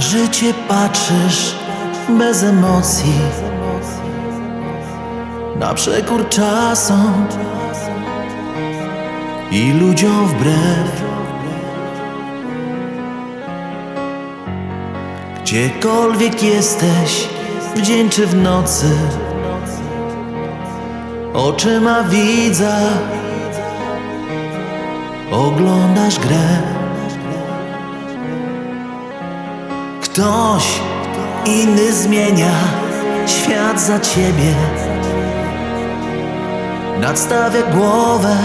życie patrzysz bez emocji. Na przekór czasom i ludziom wbrew. Gdziekolwiek jesteś, w dzień czy w nocy Oczyma widza Oglądasz grę Ktoś inny zmienia świat za ciebie. Nadstawia głowę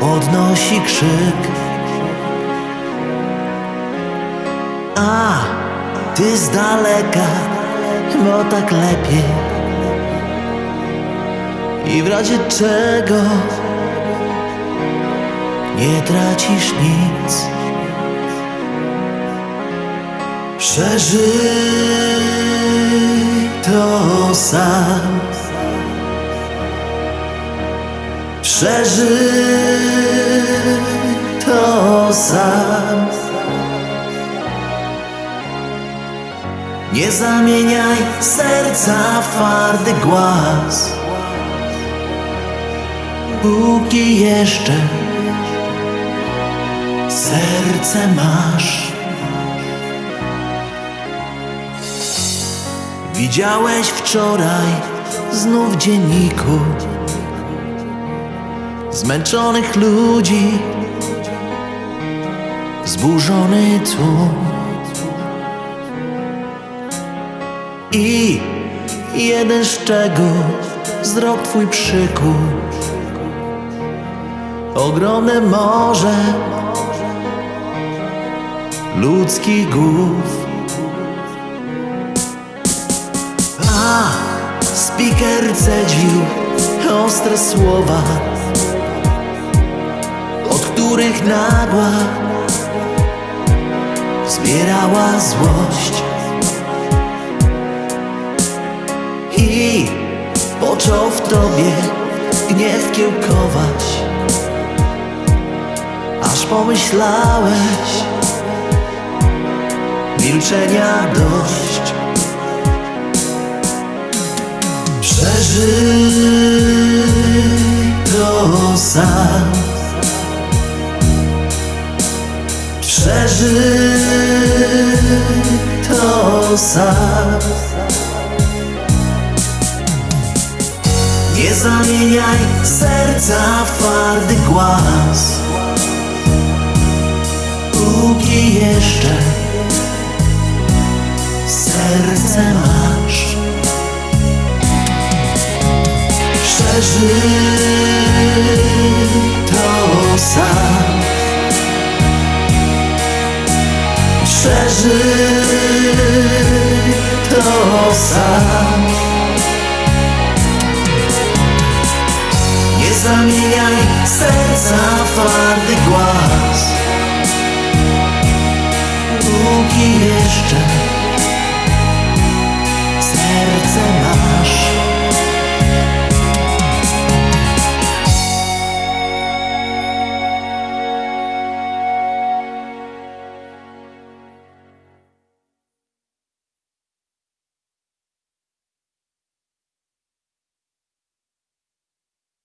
Podnosi krzyk. A ty z daleka, bo tak lepiej. I w razie czego nie tracisz nic Przeżyj to sam. Przeżyj to sam. Nie zamieniaj serca w twardy głaz. Póki jeszcze serce masz Widziałeś wczoraj znów w dzienniku Zmęczonych ludzi Zburzony tłum. I jeden szczegół Wzrok twój przykuł. Ogromne morze Ludzkich głów A speaker cedził ostre słowa Od których nagła Zbierała złość. I począł w tobie gniew kiełkować Aż pomyślałeś Milczenia dość Przeżyj to sam. Przeżyj to sam. Nie zamieniaj serca w twardy głaz. Póki jeszcze serce masz Przeżyj to sam